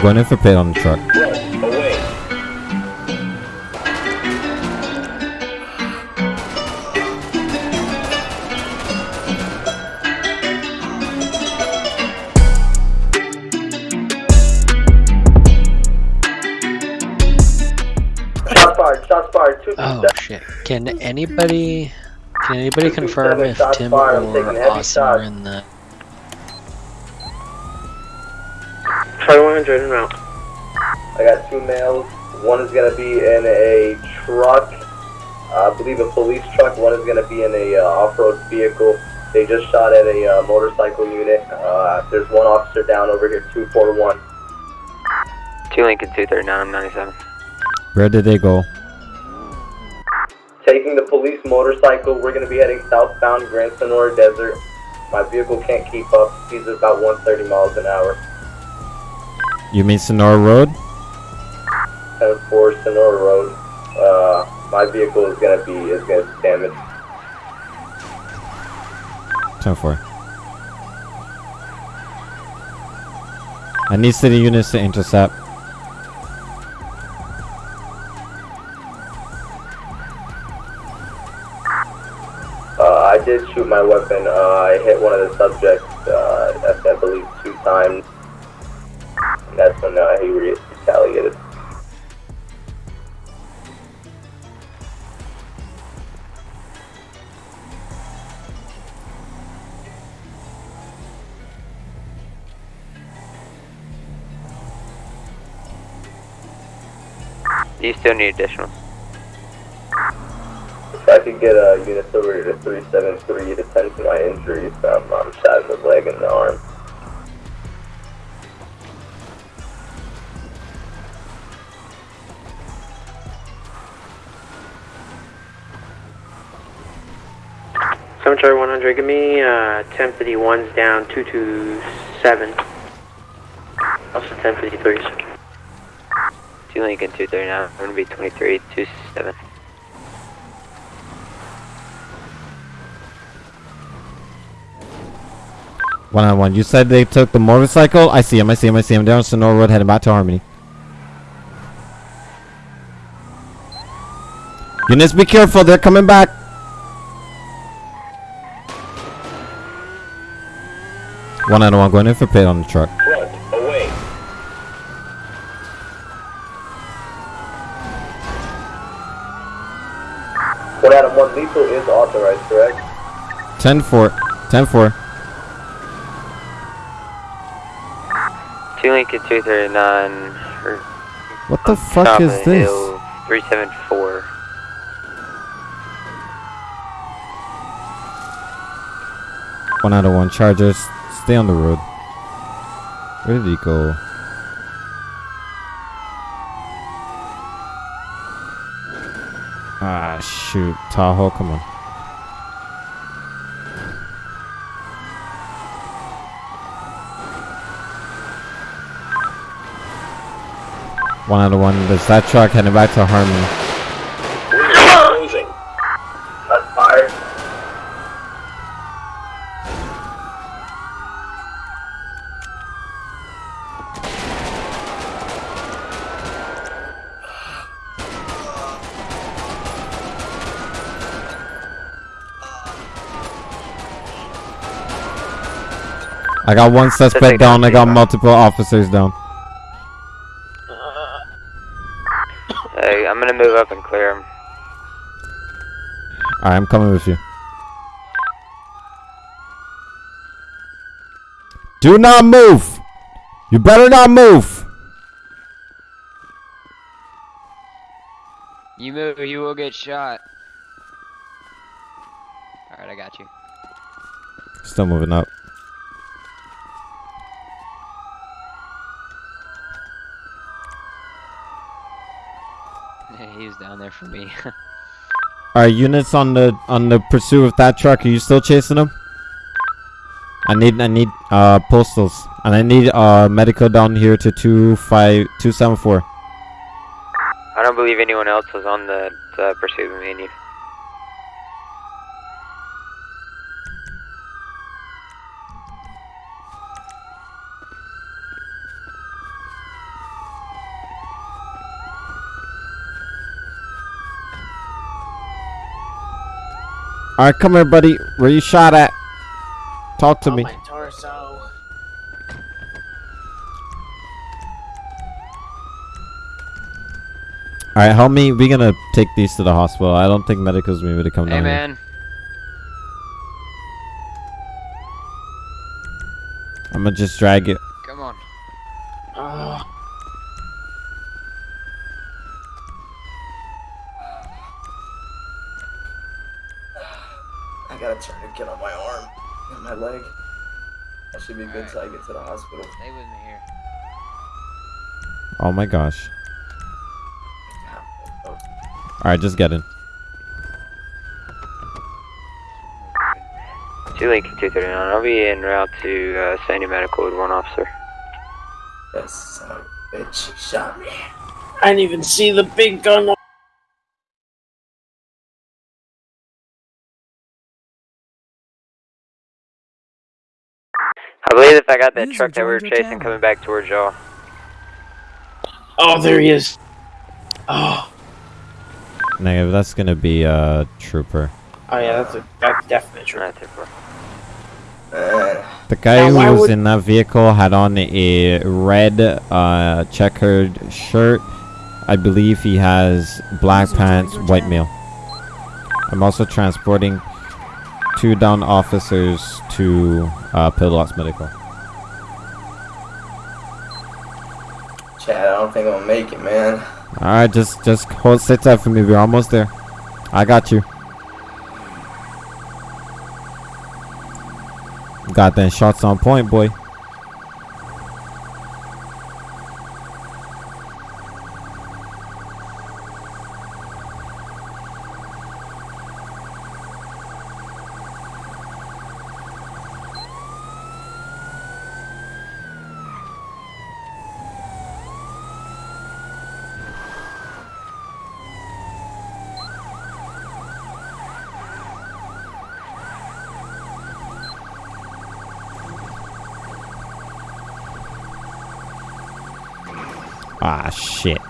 Going in for pit on the truck. Away. Shots fired, shots fired, two Oh shit. Can anybody can anybody confirm if Tim or taking Austin are in the Charlie 100 en route. I got two males. One is gonna be in a truck, uh, I believe a police truck. One is gonna be in a uh, off-road vehicle. They just shot at a uh, motorcycle unit. Uh, there's one officer down over here, 241. 2 Lincoln 239, I'm 97. Where did they go? Taking the police motorcycle, we're gonna be heading southbound Grand Sonora Desert. My vehicle can't keep up. He's at about 130 miles an hour. You mean Sonora Road? 10-4 Sonora Road. Uh, my vehicle is gonna be is gonna be damaged. 10 4. I need city units to intercept. Uh, I did shoot my weapon. Uh, I hit one of the subjects, uh, I, I believe, two times. When uh, he retaliated. Do you still need additional? If I could get a unit over to 373 to tend to my injuries, um, I'm shot in the leg and the arm. Cemetery 100, give me uh, 1051's down 227. Also 1053's. 2 Lincoln 239, I'm gonna be 23, 27. One on one. You said they took the motorcycle? I see him, I see him, I see him. They're on Sonora Road heading back to Harmony. Units, be careful. They're coming back. One out of one. Going in for pit on the truck. Front. Away. One Adam, one lethal is authorized, correct? 10 4. 10 4. 2 Lincoln 239, or What the fuck is of the this? hill, 374. One out of one. Chargers. Stay on the road. Where did he go? Ah, shoot. Tahoe, come on. One out of one. There's that truck heading back to Harmony. We're closing. Shots fired. I got one suspect Suspect down. I got multiple officers down. Hey, I'm gonna move up and clear him. Alright, I'm coming with you. Do not move! You better not move! You move, you will get shot. Alright, I got you. Still moving up. he was down there for me. Alright, units on the on the pursuit of that truck. Are you still chasing them? I need I need uh postals and I need uh medical down here to two five two seven four. I don't believe anyone else was on the uh, pursuit of me and you. Alright, come here, buddy. Where you shot at? Talk to me. my torso. Alright, help me. We're gonna take these to the hospital. I don't think medicals able to come Hey down here. man. I'm gonna just drag it. Come on. Oh, I gotta turn to get on my arm and my leg. That should be good Alright. till I get to the hospital. Stay with me here. Oh my gosh. Alright, just get in. Two Lincoln 239. I'll be en route to uh, Sandy Medical with one officer. that son of a bitch shot me. I didn't even see the big gun. I believe if I got that User truck that we were chasing channel. coming back towards y'all. Oh, there he is. Oh, Negative, that's gonna be a trooper. oh yeah, that's a that's definite true. Not too far. Man, The guy Now, who was in that vehicle had on a red uh, checkered shirt. I believe he has black pants, white channel. male. I'm also transporting two down officers to uh, Pillbox Medical. Chad, I don't think I'm gonna make it, man. All right, just just hold sit tight for me. We're almost there. I got you. Got them shots on point, boy. Ah, shit.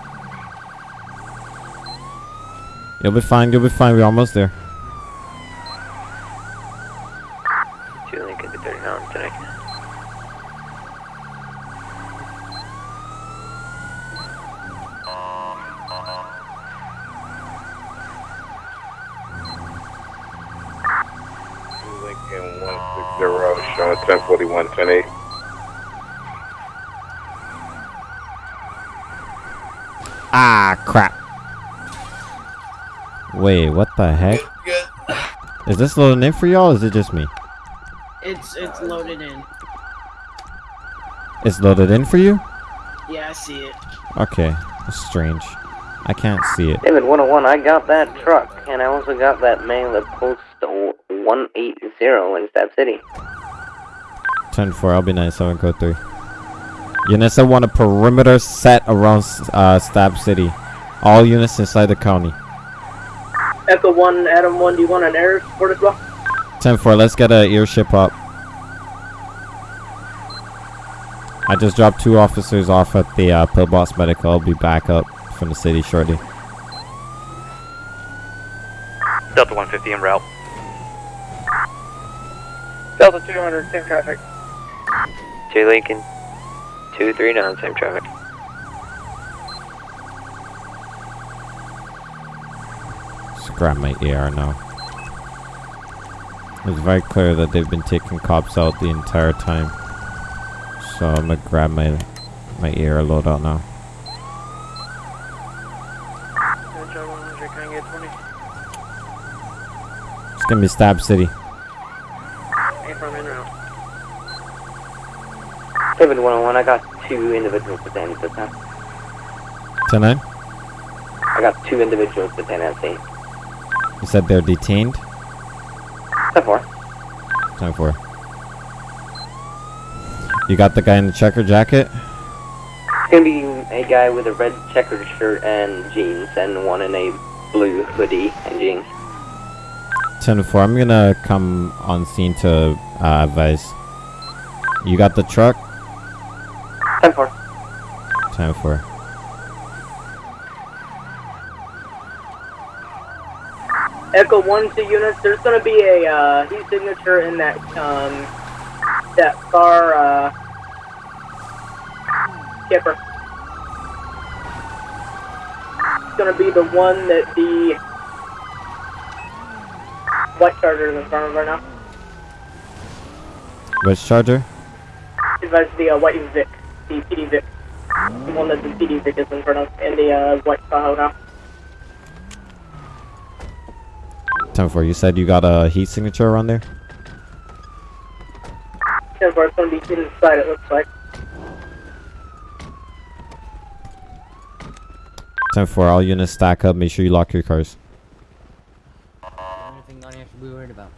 You'll be fine, you'll be fine. We're almost there. Two Lincoln 239 tonight. Lincoln 160, showing 1041, 108. Ah, crap. Wait, what the heck? Good. Is this loading in for y'all or is it just me? It's it's loaded in. It's loaded in for you? Yeah, I see it. Okay, that's strange. I can't see it. David 101, I got that truck, and I also got that mail at post 180 in Stab City. 10 4, I'll be 9703. Units that want a perimeter set around uh, Stab City. All units inside the county. Echo one, Adam one. Do you want an air support as well? 10 4, let's get a airship up. I just dropped two officers off at the uh, Pillbox Medical. I'll be back up from the city shortly. Delta 150 en route. Delta 200, same traffic. Two Lincoln 239, same traffic. Grab my AR now. It's very clear that they've been taking cops out the entire time. So I'm gonna grab my my AR loadout now. It's gonna be Stab City. David 101, I got two individuals this time. 10 9? I got two individuals at scene. You said they're detained? 10 4. 10 4. You got the guy in the checker jacket? It's gonna be a guy with a red checkered shirt and jeans, and one in a blue hoodie and jeans. 10 4. I'm gonna come on scene to uh, advise. You got the truck? 10 4. 10 4. Echo one to units. There's gonna be a uh, heat signature in that um that far uh skipper. It's gonna be the one that the white charger is in front of right now. Which charger? That's the uh, white Vic, the PD Vic, the one that the PD Vic is in front of, and the uh, white Tahoe now. 10-4, you said you got a heat signature around there? Ten four, it's gonna be inside. It looks like. 10-4, all units stack up, make sure you lock your cars. Anything I have to be worried about?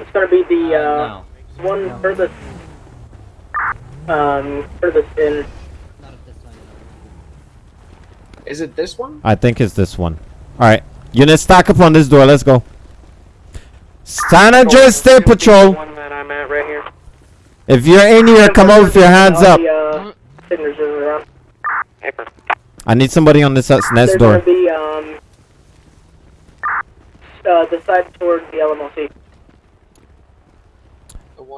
It's gonna be the uh, no. one No. furthest um furthest in. Not at this time. Is it this one? I think it's this one. Alright, units stack up on this door, let's go. San Andreas State Patrol, One that I'm at right here. if you're in here, come up with your hands up. The, signatures around. Paper. I need somebody on this next door. be um uh the side the LMLC.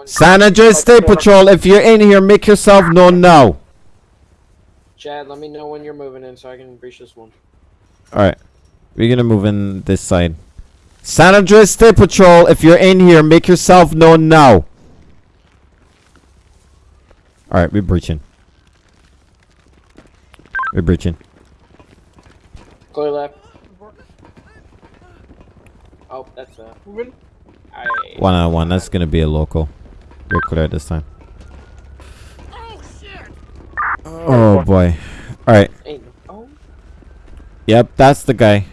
San Andreas State Patrol, if you're in here, make yourself known now. Chad, let me know when you're moving in so I can reach this one. Alright. We're gonna move in this side. San Andreas State Patrol, if you're in here, make yourself known now. Alright, we're breaching. We're breaching. Clear left. Oh, that's uh. Moving. One on one, that's gonna be a local. We're clear this time. Oh shit. oh boy. Alright. Oh. Yep, that's the guy.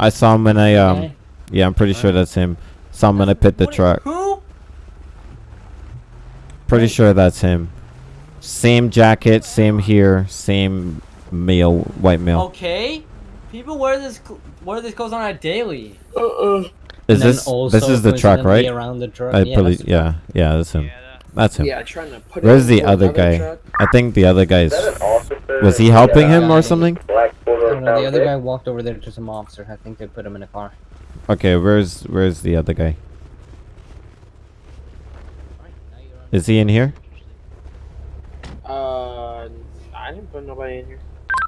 I saw him when I um Okay. Yeah, I'm pretty sure that's him. So I'm gonna pit the truck. Who? Pretty sure that's him. Same jacket, same ah. here, same male, white male. Okay. People wear this cl- wear this clothes on a daily. Uh-uh. Is this this is the truck, right? Around the truck. I yeah, believe that's yeah, yeah, that's him. That's him. Yeah, trying to put Where's the other guy? truck. I think the other guy Is is that an officer? was he helping him Yeah. or something? Black I photo don't know, the other guy walked over there to some officer. I think they put him in a car. Okay, where's where's the other guy? Is he in here? Uh, I didn't put nobody in here.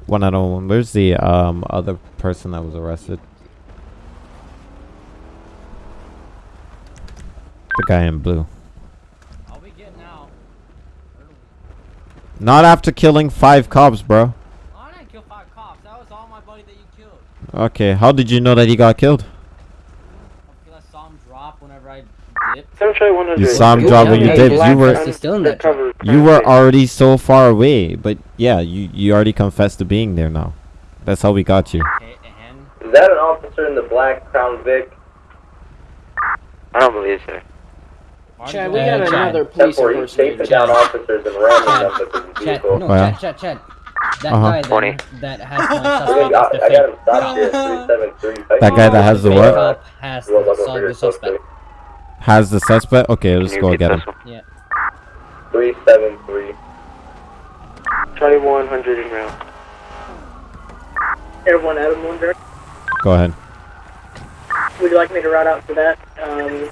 One out of one. Where's the um other person that was arrested? The guy in blue. I'll be getting out. Not after killing five cops, bro. I didn't kill five cops. That was all my buddy that you killed. Okay, how did you know that he got killed? Because I saw him drop whenever I dipped. Essentially, one of You saw him drop when you Yeah, did. You were still in that you were already so far away, but yeah, you you already confessed to being there now. That's how we got you. Is that an officer in the black Crown Vic? I don't believe so. Chad, we Uh, got Chad. another police Except for he's chasing impersonator. down officers and ramming them with his Chad, no, Oh, yeah? Chad, Chad, Chad. That Uh-huh. guy Twenty. that, that has my suspect got, the I got him stopped cop. 373. That guy that has the Fake what? cop has Roll the, up su- over here, the suspect. Has the suspect? Okay, let's go repeat get him. this one? 373. Charlie 100 in round. Air one, Adam one direct. Go ahead. Would you like me to route out for that? Um,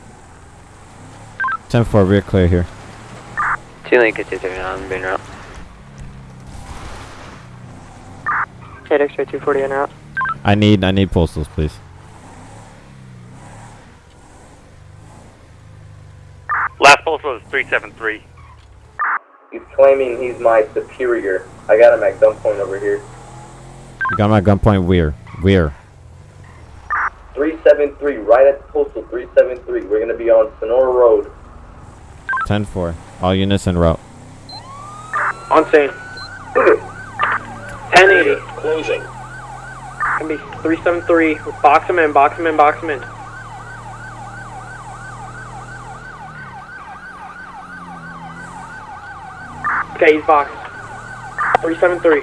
10 4, we're clear here. Two Lincoln 239 on Boone Route. Chad X-ray 240 en route. I need I need postals, please. Last postal is 373. He's claiming he's my superior. I got him at gunpoint over here. You got my gunpoint where? Where? 373, right at the postal, 373. We're gonna be on Sonora Road. 10 4. All units en route. On scene. 1080. Closing. Can be 373. Box him in, box him in, box him in. Okay, he's boxed. 373.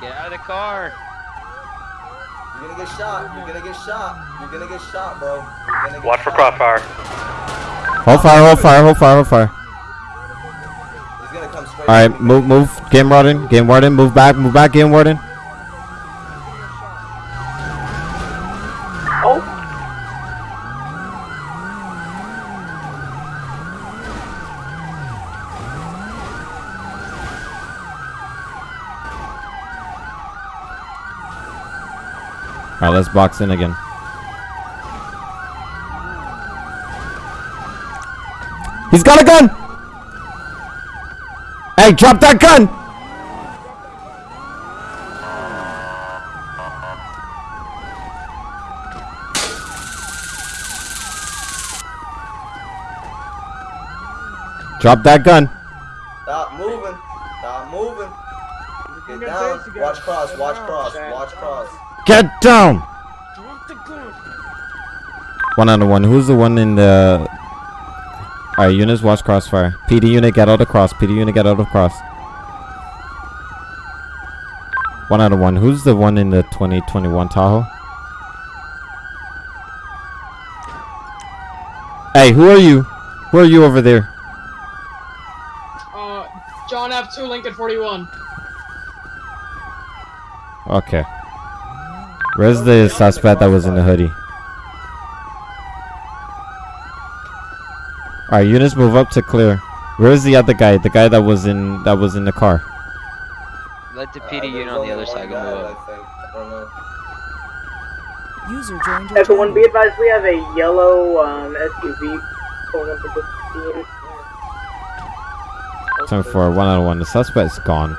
Get out of the car. You're gonna get shot. You're gonna get shot. You're gonna get shot, bro. Get Watch for crossfire. Hold fire, hold fire, hold fire, hold fire. He's gonna come straight All right, move, move. Game warden, game warden, move back, move back, game warden. Oh. All right, let's box in again. He's got a gun. Hey, drop that gun. Drop that gun. Stop moving. Stop moving. Get down. Watch cross. Watch cross. Watch cross. Get down. One out of one. Who's the one in the? All right, units watch crossfire. PD unit get out of cross. PD unit get out of cross. One out of one. Who's the one in the 2021 Tahoe? Hey, who are you? Who are you over there? Uh, John F2, Lincoln 41. Okay. Where's the suspect that was in the hoodie? Alright, units move up to clear. Where's the other guy? The guy that was in that was in the car. Let the Uh, PD unit on the other side go move up. I think. I don't. User joined your Everyone, be advised we have a yellow um, SUV pulling up at the scene. Time for one out of one. The suspect's gone.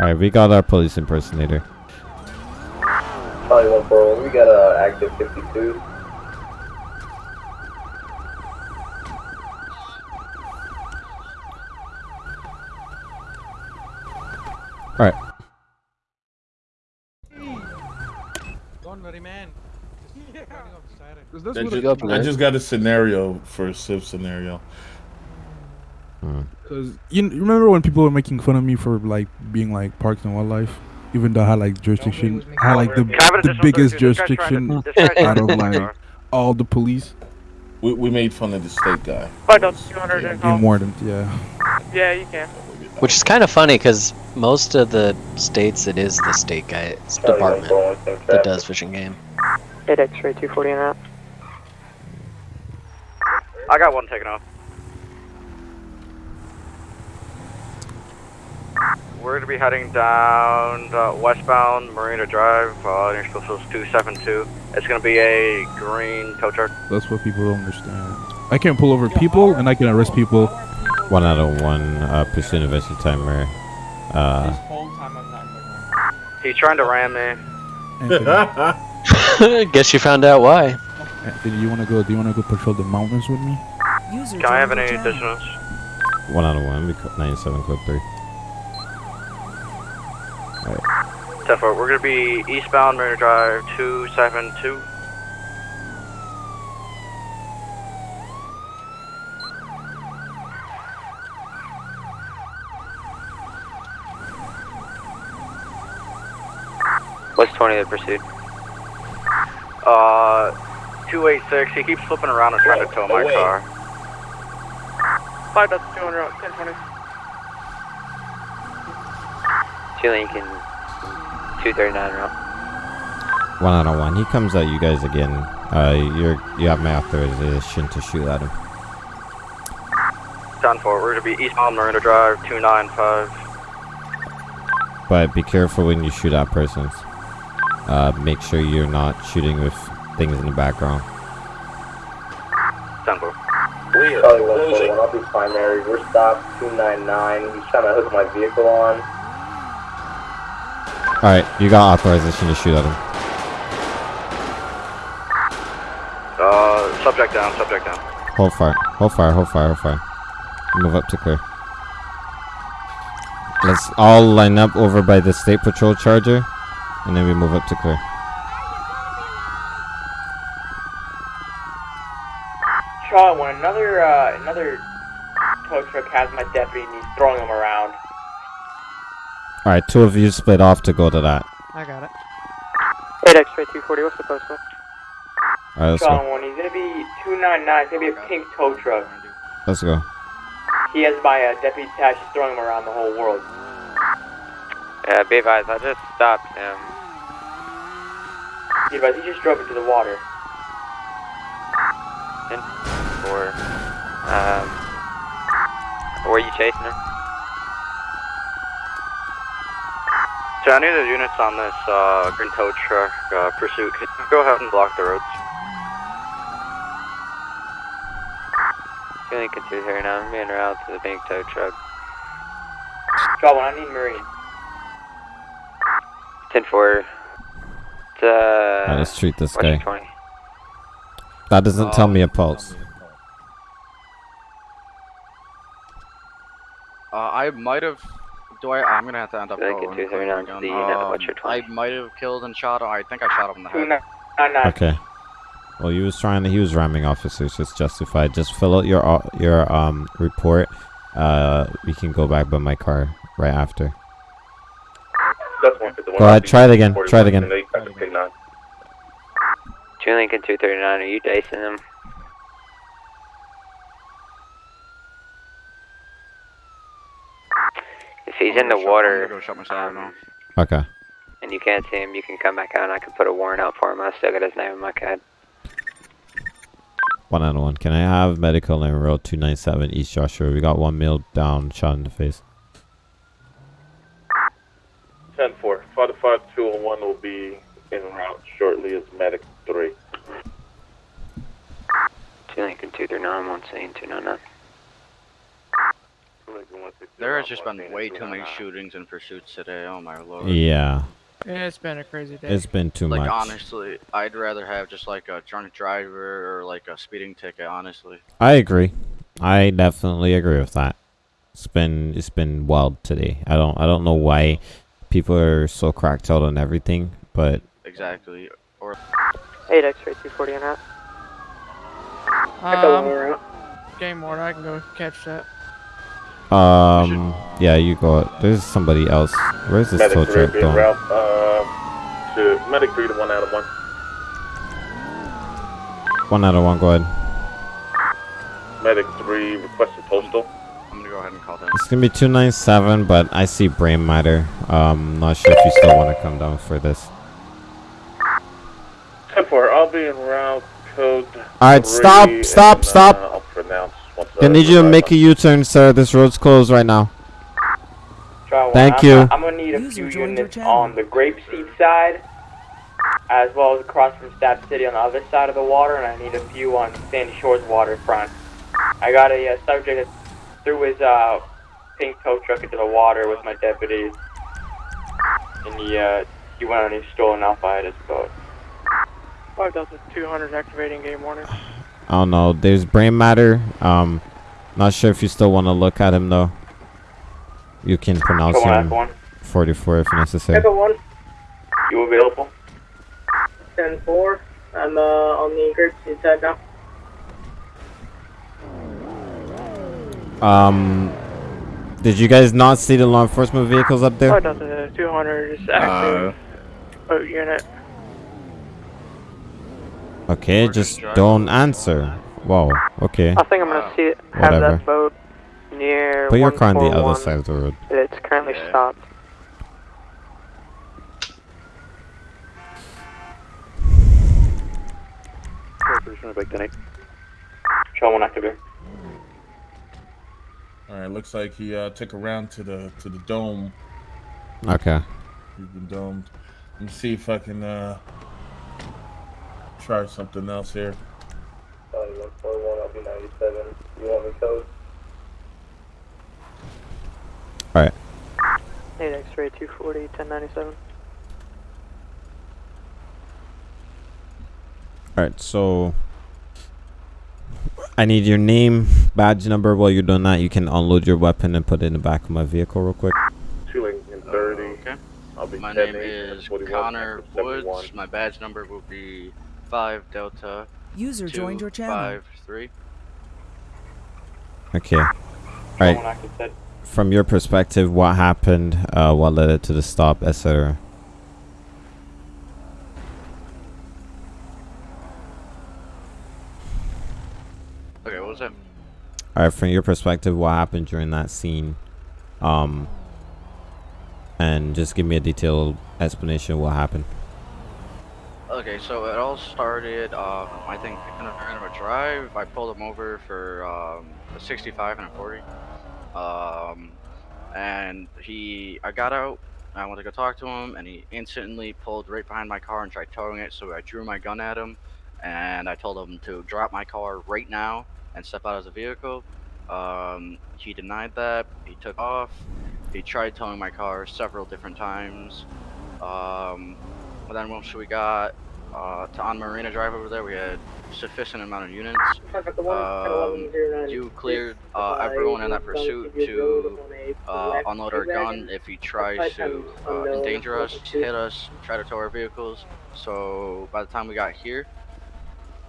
Alright, we got our police impersonator. Probably one for one. We got a active 52. Alright. Don't worry, man. I Where'd just, you I just got a scenario for a Civ scenario. Cause you, you remember when people were making fun of me for like being like parks and wildlife, even though I had like jurisdiction, I had like the Can I have an the biggest 32? This guy's trying jurisdiction to- this guy's trying out of like all the police. We, we made fun of the state guy. Five dollars, two hundred and Game warden, yeah. Yeah, you can. Which is kind of funny because most of the states it is the state guy's department that does fishing game. Eight X-ray, two forty and out. I got one taken off. We're gonna be heading down uh, westbound Marina Drive, uh, near 272. It's gonna be a green tow truck. That's what people don't understand. I can pull over people and I can arrest people. One out of one uh, pursuit investing timer. Uh, He's trying to ram me. Guess you found out why. Anthony, you wanna go? Do you wanna go patrol the mountains with me? User Can I have any your additionals? one out of one. We co- 97 clip three. Tefo, we're going to be eastbound Marina Drive 272. What's 20 the pursuit? Uh, 286. He keeps flipping around and trying to tow my car. 5 that's 200, 1020. Two Lincoln, 239 route. One out of one. He comes at you guys again. Uh, you're you have my authorization to shoot at him. Down forward. We're gonna be eastbound Marina Drive 295. But be careful when you shoot at persons. Uh, make sure you're not shooting with things in the background. Down. We are Probably one for closing. one. I'll be primary. We're stopped 299. He's trying to hook my vehicle on. Alright, you got authorization to shoot at him. Uh, subject down. Subject down. Hold fire. Hold fire. Hold fire. Hold fire. Move up to clear. Let's all line up over by the state patrol charger, and then we move up to clear. Charlie, when another uh, another tow truck has my deputy and he's throwing him around, All right, two of you split off to go to that. I got it. 8 X-ray 240, what's the postal? All right, let's John go. one, he's gonna be 299, it's gonna be a pink tow truck. Let's go. He has my uh, deputy attached, he's throwing him around the whole world. Yeah, be advised, I just stopped him. He advised he just drove into the water. In for, um, were you chasing him? So I need the units on this uh, green tow truck uh, pursuit. Can you go ahead and block the roads? Two Lincoln 239, I'm being route to the pink tow truck. John one, I need Marine. 10 4. It's, uh. Alright, let's treat this guy. 20. That doesn't tell me a pulse. Uh, I might have. Do I? I'm gonna have to end up Lincoln going. 239 to the Um, I might have killed and shot him. I think I shot him in the head. 299. Okay. Well, he was trying to. He was ramming officers. It's justified. Just fill out your au- your um report. Uh, we can go back by my car right after. Go ahead. Try it again. Try it again. Two Lincoln 239, are you dicing him? If he's in the water go shut myself now. Okay. and you can't see him, you can come back out and I can put a warrant out for him. I still got his name in my CAD. One on one. Can I have medical name road two nine seven East Joshua? We got one male down, shot in the face. 10 4. 5 201 will be in route shortly as medic 3. Two Lincoln 239, one scene 299. There has just been way too many shootings and pursuits today. Oh my lord. Yeah. Yeah, it's been a crazy day. It's been too like much. honestly, I'd rather have just like a drunk driver or like a speeding ticket. Honestly. I agree. I definitely agree with that. It's been it's been wild today. I don't I don't know why people are so cracked out on everything, but Exactly. Or 8 X-ray 240 and out. Um, game order, I can go catch that. Um yeah, you go. There's somebody else. Where's this Medic tow 3 truck will be en going? route uh, to medic 3 to 1 out of 1. One out of one. Go ahead. Medic 3 requested postal. I'm gonna go ahead and call them. It's gonna be two nine seven, but I see brain matter. Um, not sure if you still want to come down for this. 10 4. I'll be en route code. Alright, stop, three, stop, and, stop. Uh, I'll pronounce once I need you to make a U-turn, sir. This road's closed right now. Try one. Thank I'm, you. I'm gonna need a few units on the Grapeseed side, as well as across from Stab City on the other side of the water, and I need a few on Sandy Shores waterfront. I got a uh, subject that threw his uh, pink tow truck into the water with my deputies, and he uh, he went on his stolen off by his boat. 5200 activating game warning. I don't know. There's brain matter. Um, not sure if you still want to look at him though. You can pronounce Go on, him on. 44 if necessary. Echo 1, You available? 10 4. I'm uh, on the Grapeseed side now. Um, did you guys not see the law enforcement vehicles up there? 5200 is active. Boat unit. Okay, just don't answer. Whoa. Okay. I think I'm gonna see it, have Whatever. that boat near Put your car on the other side of the road. It's currently stopped. Show one activate. All right, looks like he uh, took a round to the to the dome. Okay. He's been domed. Let me see if I can uh, try something else here. Charlie 141, I'll be 97. You want me code? Alright. 8 X-ray 240, 1097. Alright, so I need your name, badge number. While you're doing that, you can unload your weapon and put it in the back of my vehicle real quick. Two Lincoln 30. Okay. I'll be My name is Connor Woods. My badge number will be five Delta. User joined your channel. Five three. Okay. Show Alright. from your perspective, what happened? Uh, what led it to the stop, etc. Okay, what was that? All right, from your perspective, what happened during that scene? Um, and just give me a detailed explanation of what happened. Okay, so it all started, um, I think, in a, in a drive. I pulled him over for um, a 65 and a 40. Um, and he, I got out, I went to go talk to him, and he instantly pulled right behind my car and tried towing it. So I drew my gun at him, and I told him to drop my car right now and step out of the vehicle. Um, he denied that. He took off. He tried towing my car several different times. Um, but then once we got uh, to on Marina Drive over there, we had sufficient amount of units. Um, you cleared uh, everyone in that pursuit to uh, unload our gun if he tries to uh, endanger us, hit us, try to tow our vehicles. So by the time we got here,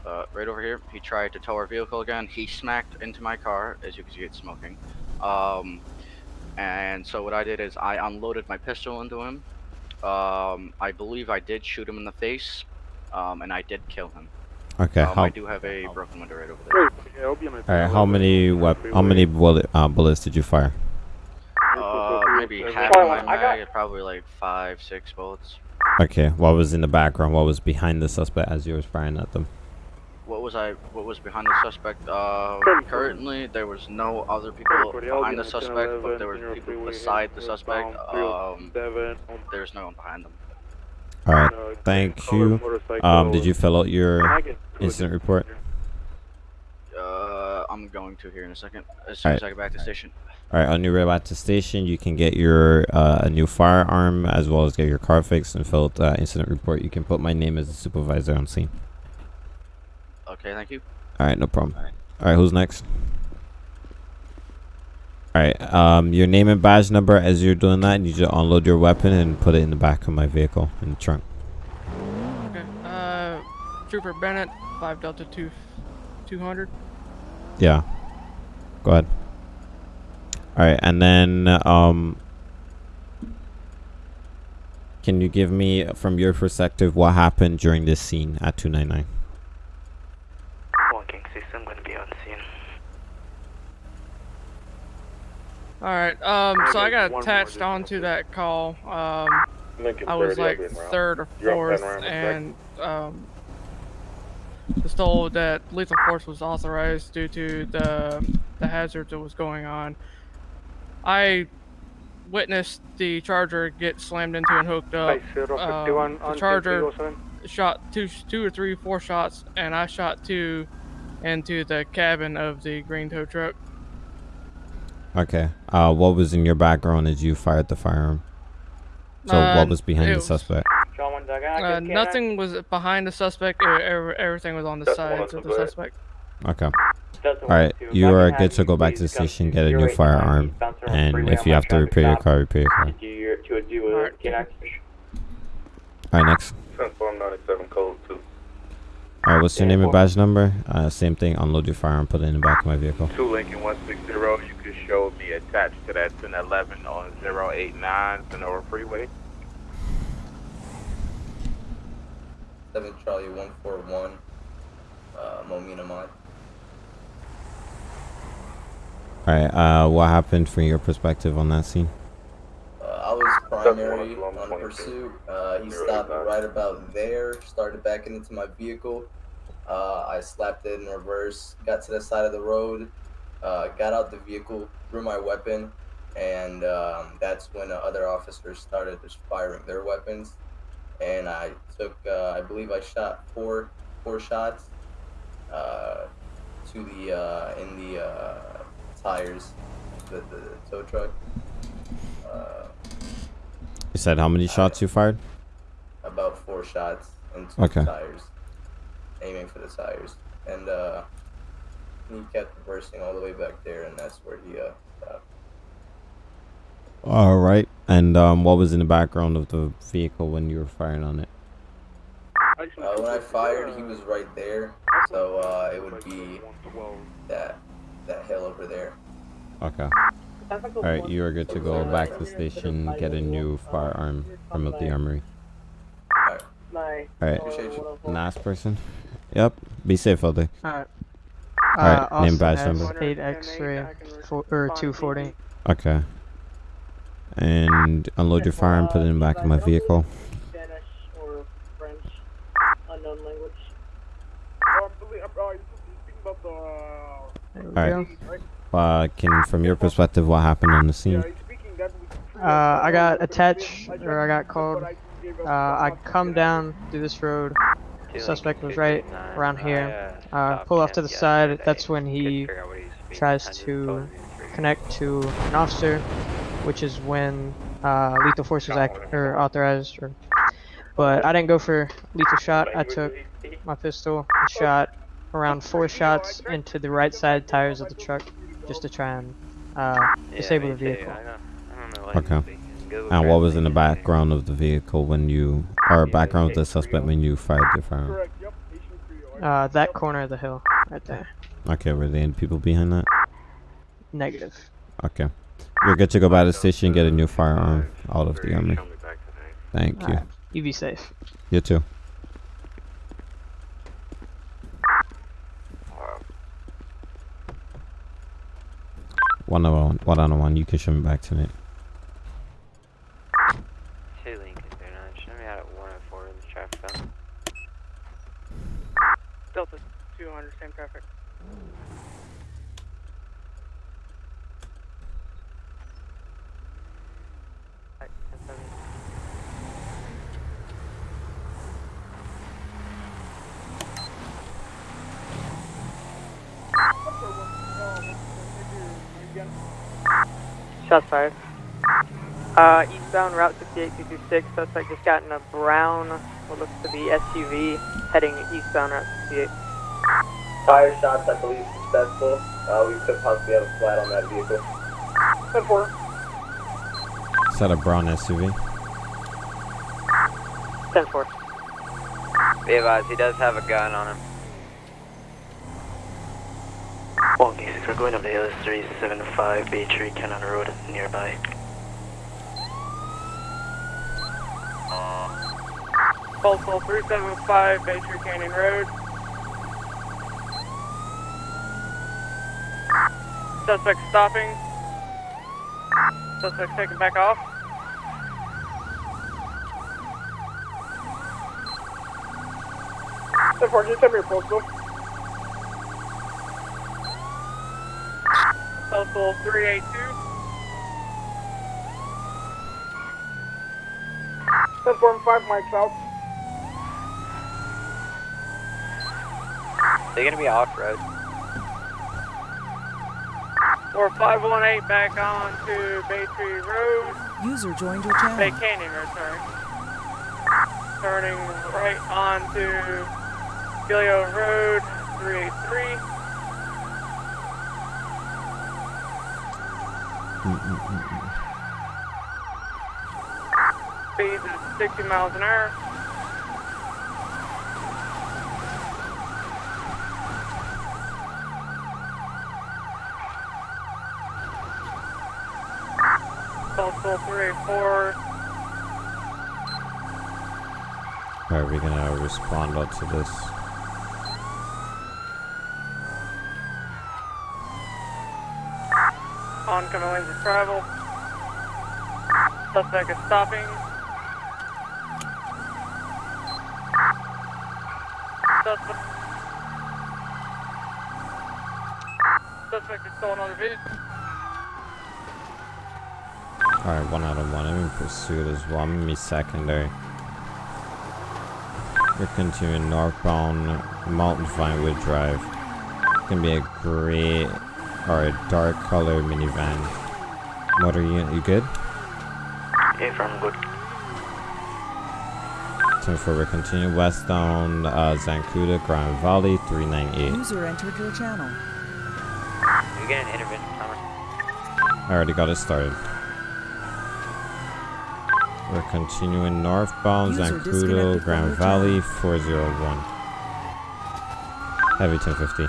uh, right over here, he tried to tow our vehicle again. He smacked into my car, as you can see, it's smoking. Um, and so what I did is I unloaded my pistol into him. Um, I believe I did shoot him in the face, um, and I did kill him. Okay, Um, how- I do have a broken window right over there. All right, how many wep- How many bullet uh, bullets did you fire? Uh, maybe half of my mag, probably like five, six bullets. Okay, what was in the background? What was behind the suspect as you were firing at them? What was I? What was behind the suspect? Uh, currently, there was no other people behind the suspect, but there were people beside the suspect. Um, there's no one behind them. All right, thank you. Um, did you fill out your incident report? Uh, I'm going to here in a second. As soon as I get back to the station. All right, on your way back to station, you can get your uh, a new firearm as well as get your car fixed and fill out the incident report. You can put my name as the supervisor on scene. Okay, thank you. All right, no problem. All right, who's next? All right, um, your name and badge number as you're doing that, and you just unload your weapon and put it in the back of my vehicle in the trunk. Okay. Uh, Trooper Bennett, five Delta two, two hundred. Yeah. Go ahead. All right, and then um, can you give me, from your perspective, what happened during this scene at 299? Walking system going to be on scene. All right. Um. So I got attached onto that call. Um. I was like I'll be in route. third or fourth, and around in a and um, was told that lethal force was authorized due to the the hazard that was going on. I witnessed the charger get slammed into and hooked up. Um, the charger shot two, two or three, four shots, and I shot two into the cabin of the green tow truck. Okay. Uh, what was in your background as you fired the firearm? So Uh, what was behind it the was- suspect? Uh, nothing was behind the suspect. ev- Everything was on the sides of the suspect. Okay. All right, you are good to go back to the station, get a new firearm, and if you have to repair your car, repair your car. To your to do a get All right, next. Transform 97 code 2. All right, what's your name and badge number? Uh, same thing. Unload your firearm, put it in the back of my vehicle. 2 Lincoln 160, you could show me attached to that 1011 on 089 Sonora Freeway. Seven Charlie one four one. Uh, Momina Mod. All right. Uh, what happened from your perspective on that scene? Uh, I was primary on pursuit. Uh, he stopped right about there, started backing into my vehicle. Uh, I slapped it in reverse, got to the side of the road, uh, got out the vehicle, threw my weapon, and um, that's when uh, other officers started just firing their weapons. And I took, uh, I believe I shot four, four shots uh, to the uh, in the uh, tires, the, the tow truck. Uh, You said how many shots you fired? about four shots into Okay. the tires, aiming for the tires, and uh, he kept reversing all the way back there, and that's where he uh, stopped. All right. And um, what was in the background of the vehicle when you were firing on it? Uh, when I fired, he was right there, so uh, it would be that that hill over there. Okay. Alright, you are good to go back to the station, get a new firearm from the armory. My. Alright, last person. Yep, be safe out there. Alright. Alright, uh, name Austin badge number. 8 X-ray, four, or 240. Okay. And unload your fire and put it in the back of my vehicle. Spanish or French, unknown language. Alright. Uh, can, from your perspective, what happened on the scene? Uh, I got attached, or I got called. Uh, I come down through this road. Suspect was right around here. Uh, pull off to the side. That's when he tries to connect to an officer, which is when uh, lethal force was ac or authorized. Or, but I didn't go for lethal shot. I took my pistol and shot around four shots into the right side tires of the truck, just to try and uh, disable the vehicle. Okay. And what was in the background of the vehicle when you, or background of the suspect when you fired your firearm? Uh, that corner of the hill, right there. Okay, were there any people behind that? Negative. Okay. You're good to go by the station and get a new firearm out of the army. Thank you. Alright, You be safe. You too. One on one, one on one. You can show me back tonight. Two Lincoln 39, show me out at 104 in the traffic zone. Delta 200, same traffic. Shots fired. Uh, eastbound Route 68226, suspect just got in a brown, what looks to be SUV, heading eastbound Route 68. Tire shots, I believe, successful. Uh, we could possibly have a flat on that vehicle. 10 4. Is that a brown SUV? 10 4. Be advised, he does have a gun on him. One cases, we're going up the hill, 375 Bay Tree Canyon Road nearby. Postal 375 Bay Tree Canyon Road. Suspect stopping. Suspect taking back off. Ten 4, just tell me your postal. Postal 382. Ten 4 and 5 mics out. They're gonna be off-road. Or 518 back on to Bay Tree Road. User joined your channel. Bay Canyon Road, sorry. Turning right onto Gilio Road 383. Speed is 60 miles an hour. Postal 384. How are we gonna respond out to this? Oncoming lanes of travel. Suspect is stopping. Suspect. Suspect is stolen another vehicle. Alright, one out of one. I'm in pursuit as well. I'm in me secondary. We're continuing northbound Mountain Vinewood Drive. It's Gonna be a gray or a dark color minivan. Motor unit, you good? Yeah, from good. Ten four, we continue westbound uh, Zancudo, Grand Valley, 398. User entered your channel. You get an intervention timer. I already got it started. We're continuing northbound Zancudo, Grand your Valley, 401. Heavy 1050.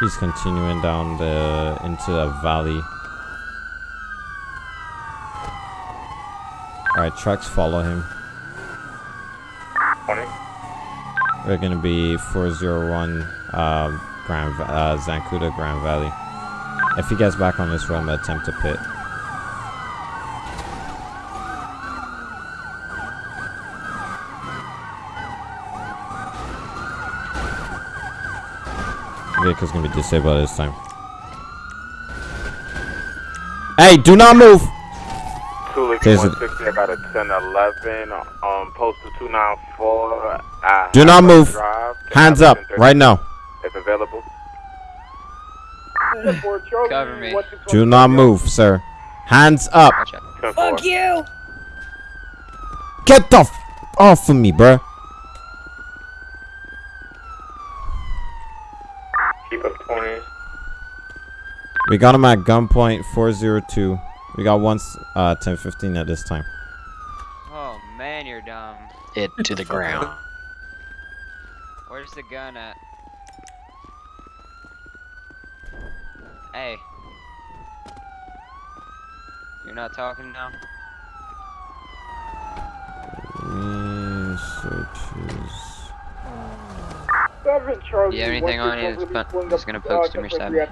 He's continuing down the into the valley. Alright, trucks follow him. We're gonna be 401 um, Grand Va- uh, Zancudo Grand Valley. If he gets back on this road, I'm gonna attempt to pit. Vehicle's gonna be disabled this time. Hey, do not move! Tulik There's a- 160, I got a 1011 um, postal 294. I Do not move. drive. Hands up, right now. If available. Cover me. Do not move, sir. Hands up. Fuck you! Get the f off of me, bruh. Keep up 20. We got him at gunpoint 402. We got one s- uh 1015 at this time. Oh man, you're dumb. It to the ground. Where's the gun at? Hey. You're not talking now? Researches. Do you have anything on you that's, pun- that's gonna poke some or something?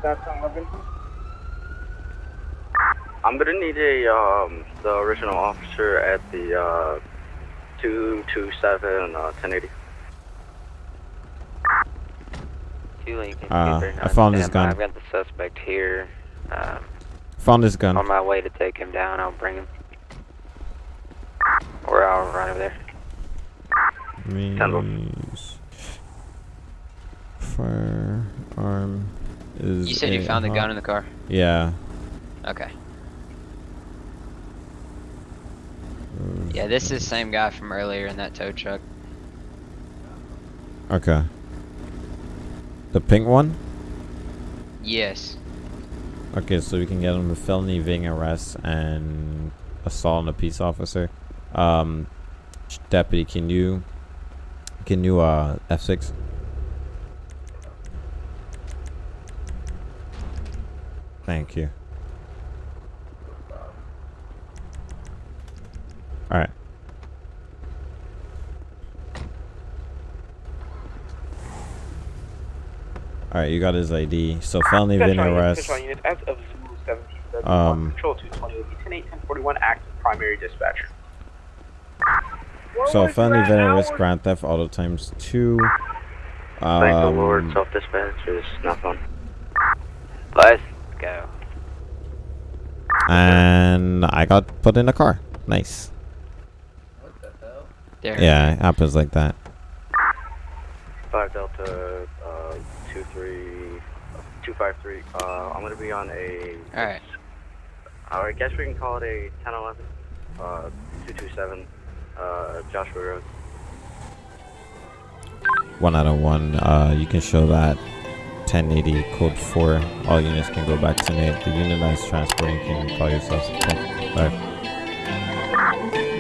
I'm gonna need a um the original officer at the uh two two seven uh ten eighty. Two Uh, I found his gun. I've got the suspect here. Um, Found his gun. on my way to take him down. I'll bring him. Or I'll run over there. Means firearm is. You said you found the gun in the car? Yeah. Okay. Yeah, this is the same guy from earlier in that tow truck. Okay. The pink one. Yes. Okay, so we can get him a felony evading arrest and assault on a peace officer. Um, deputy, can you can you uh F six? Thank you. All right. All right, you got his ID. So felony evading Central unit, arrest. Unit, as of Zulu 17, Um, Control 220 will be 1041 active primary dispatcher. So felony evading arrest, grand theft, auto times two. Thank the Lord, Um, self dispatch is not fun. Let's go. and I got put in a car. Nice. There. Yeah, it happens like that. Five Delta two three two five three. Uh I'm gonna be on a Alright. I guess we can call it a ten eleven. Uh two two seven uh Joshua Road. One out of one. Uh, you can show that 1080 code four. All units can go back to Nate. The unit that is transporting can call yourself yourselves. Bye.